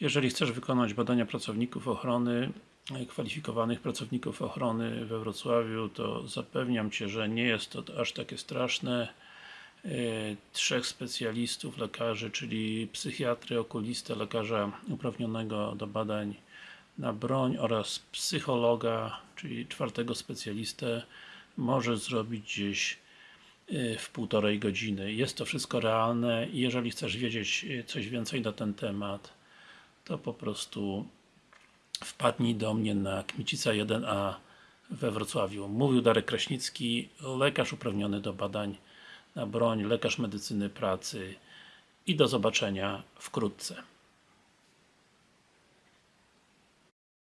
Jeżeli chcesz wykonać badania pracowników ochrony, e, kwalifikowanych pracowników ochrony we Wrocławiu, to zapewniam Cię, że nie jest to aż takie straszne. E, Trzech specjalistów, lekarzy, czyli psychiatry, okulistę, lekarza uprawnionego do badań na broń oraz psychologa, czyli czwartego specjalistę może zrobić gdzieś y, w półtorej godziny. Jest to wszystko realne i jeżeli chcesz wiedzieć coś więcej na ten temat, to po prostu wpadnij do mnie na Kmicica 1A we Wrocławiu. Mówił Darek Kraśnicki, lekarz uprawniony do badań na broń, lekarz medycyny pracy i do zobaczenia wkrótce.